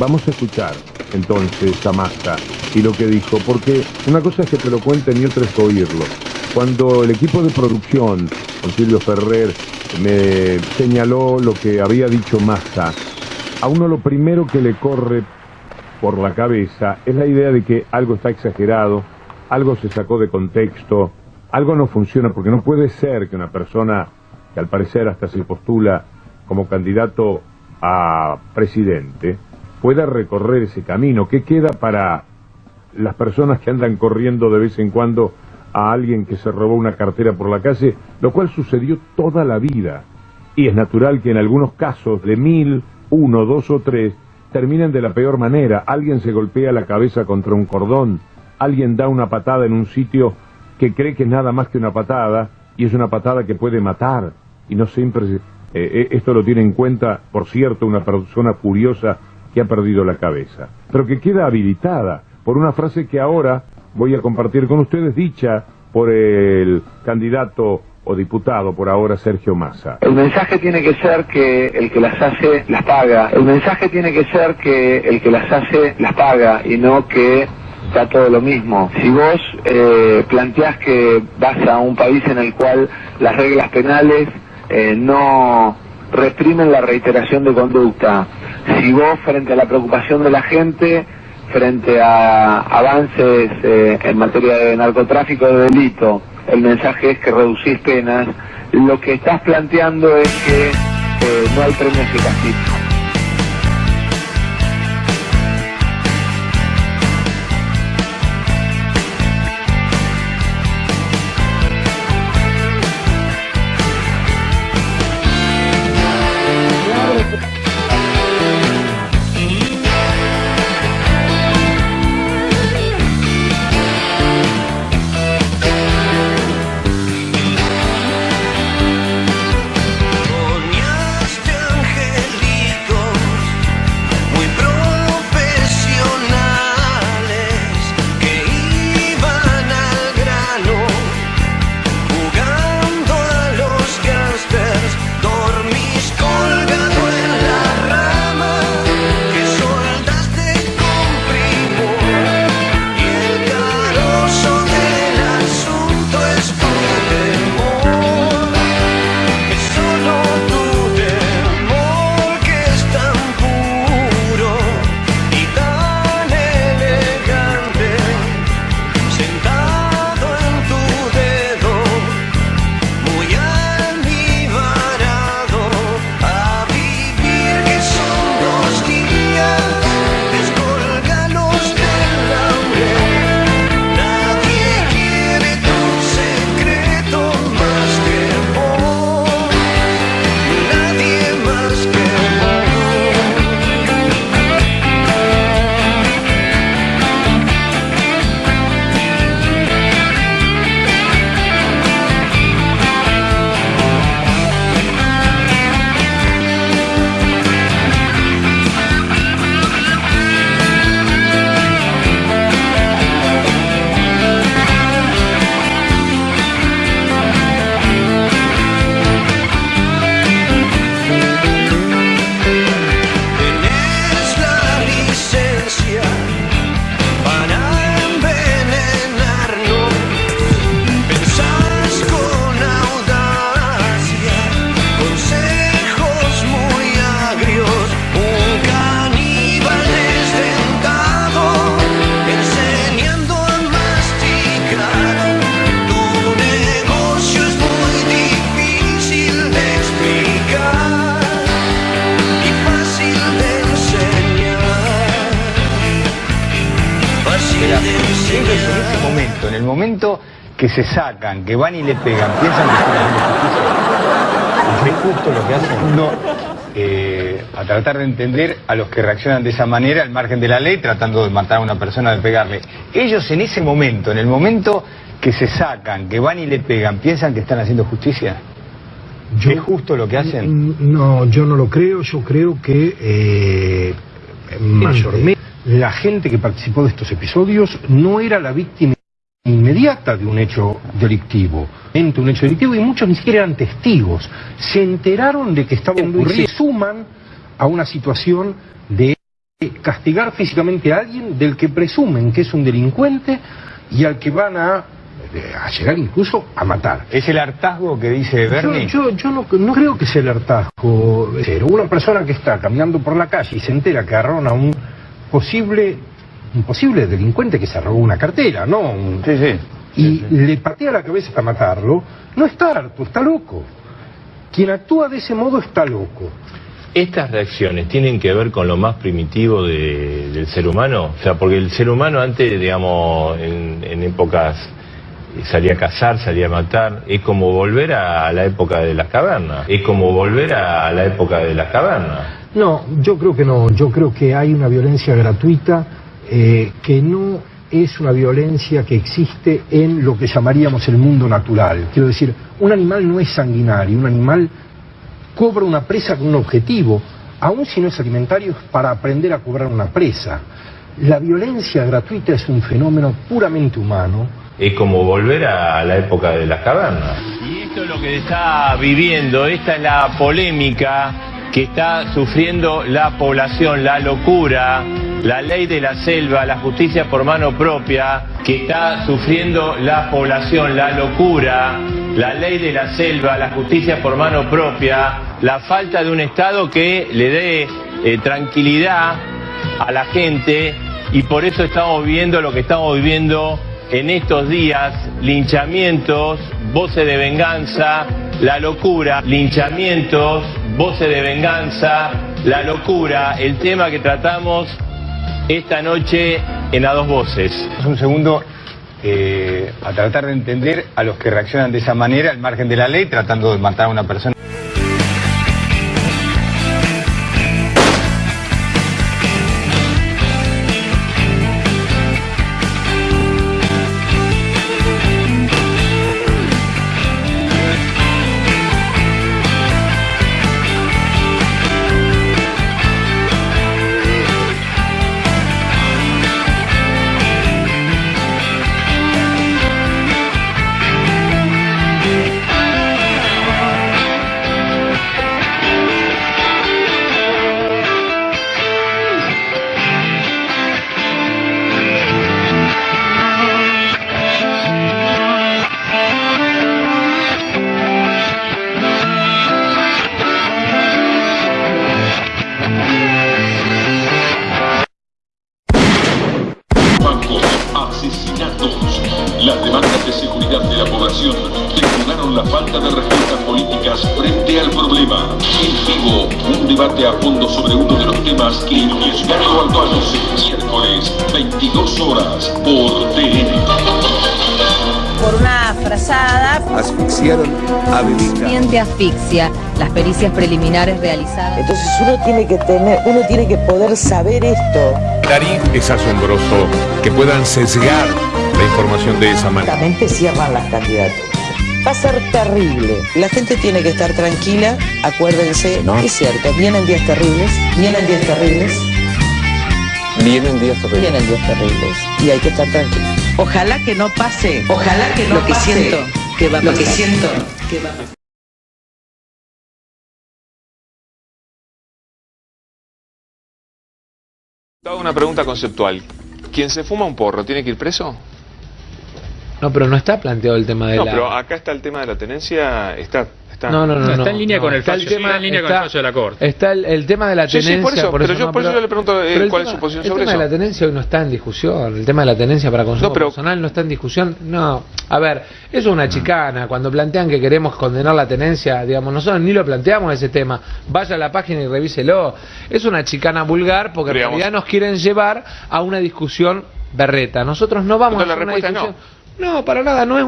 Vamos a escuchar entonces a Massa y lo que dijo, porque una cosa es que te lo cuenten y otra es oírlo. Cuando el equipo de producción, con Silvio Ferrer, me señaló lo que había dicho Massa, a uno lo primero que le corre por la cabeza es la idea de que algo está exagerado, algo se sacó de contexto, algo no funciona, porque no puede ser que una persona que al parecer hasta se postula como candidato a presidente, pueda recorrer ese camino. ¿Qué queda para las personas que andan corriendo de vez en cuando a alguien que se robó una cartera por la calle? Lo cual sucedió toda la vida. Y es natural que en algunos casos de mil, uno, dos o tres, terminen de la peor manera. Alguien se golpea la cabeza contra un cordón, alguien da una patada en un sitio que cree que es nada más que una patada y es una patada que puede matar. Y no siempre eh, eh, esto lo tiene en cuenta, por cierto, una persona furiosa que ha perdido la cabeza, pero que queda habilitada por una frase que ahora voy a compartir con ustedes, dicha por el candidato o diputado por ahora Sergio Massa. El mensaje tiene que ser que el que las hace las paga. El mensaje tiene que ser que el que las hace las paga y no que está todo lo mismo. Si vos eh, planteás que vas a un país en el cual las reglas penales eh, no reprimen la reiteración de conducta, si vos frente a la preocupación de la gente, frente a avances eh, en materia de narcotráfico de delito, el mensaje es que reducís penas, lo que estás planteando es que eh, no hay premios y momento, en el momento que se sacan, que van y le pegan, piensan que están haciendo justicia. ¿Es justo lo que hacen? No. Eh, a tratar de entender a los que reaccionan de esa manera al margen de la ley, tratando de matar a una persona, de pegarle. Ellos en ese momento, en el momento que se sacan, que van y le pegan, piensan que están haciendo justicia. Yo- ¿Es justo lo que hacen? No, yo no lo creo. Yo creo que eh, mayormente la gente que participó de estos episodios no era la víctima inmediata de un hecho delictivo. Un hecho delictivo y muchos ni siquiera eran testigos. Se enteraron de que estaba ocurriendo y se suman a una situación de castigar físicamente a alguien del que presumen que es un delincuente y al que van a, eh, a llegar incluso a matar. ¿Es el hartazgo que dice Bernie? Yo, yo, yo no, no creo que sea el hartazgo. Pero una persona que está caminando por la calle y se entera que agarraron a un posible, un posible delincuente que se robó una cartera, ¿no? Un- Sí, sí. y le patea la cabeza hasta matarlo, no está harto, está loco. Quien actúa de ese modo está loco. ¿Estas reacciones tienen que ver con lo más primitivo de- del ser humano? O sea, porque el ser humano antes, digamos, en, en épocas eh, salía a cazar, salía a matar, es como volver a, a la época de las cavernas, es como volver a, a la época de las cavernas. No, yo creo que no. Yo creo que hay una violencia gratuita eh, que no es una violencia que existe en lo que llamaríamos el mundo natural. Quiero decir, un animal no es sanguinario, un animal cobra una presa con un objetivo, aun si no es alimentario, es para aprender a cobrar una presa. La violencia gratuita es un fenómeno puramente humano Es como volver a, a la época de las cavernas. Y esto es lo que está viviendo, esta es la polémica que está sufriendo la población, la locura, la ley de la selva, la justicia por mano propia, que está sufriendo la población, la locura, la ley de la selva, la justicia por mano propia, la falta de un Estado que le dé eh, tranquilidad a la gente. Y por eso estamos viviendo lo que estamos viviendo en estos días, linchamientos, voces de venganza, la locura, linchamientos, voces de venganza, la locura, el tema que tratamos esta noche en A Dos Voces. Es un segundo eh, a tratar de entender a los que reaccionan de esa manera al margen de la ley, tratando de matar a una persona. Las demandas de seguridad de la población detonaron la falta de respuestas políticas frente al problema. En vivo, un debate a fondo sobre uno de los temas que Edgardo Albanos el miércoles, 22 horas, por TN. por una frazada, asfixiaron a Bebita. paciente asfixia, las pericias preliminares realizadas. Entonces uno tiene que tener, uno tiene que poder saber esto. Darín es asombroso que puedan sesgar la información de esa manera. Exactamente cierran las candidaturas. Va a ser terrible. La gente tiene que estar tranquila, acuérdense, No. es cierto, vienen días terribles, vienen días terribles, Vienen días terribles. vienen días terribles y hay que estar tranquilos. Ojalá que no pase, ojalá que no lo que siento que va a lo que siento que va a pasar. Te hago una pregunta conceptual. ¿Quién se fuma un porro tiene que ir preso? No, pero no está planteado el tema de No, la... pero acá está el tema de la tenencia. Está, está. No, no, no, no, está en línea no. con el fallo, sí, está en línea con el fallo de la Corte. Está el, el tema de la Sí, tenencia... sí, por eso, pero yo- no, por eso yo le pregunto, eh, el cuál es tema- su posición el sobre tema de eso. la tenencia hoy no está en discusión, el tema de la tenencia para consumo No, pero- personal no está en discusión, no. A ver, eso es una chicana, cuando plantean que queremos condenar la tenencia, digamos, nosotros ni lo planteamos ese tema, vaya a la página y revíselo. Es una chicana vulgar porque en realidad nos quieren llevar a una discusión berreta. Nosotros no vamos Entonces a la hacer una respuesta es no. No, para nada, no es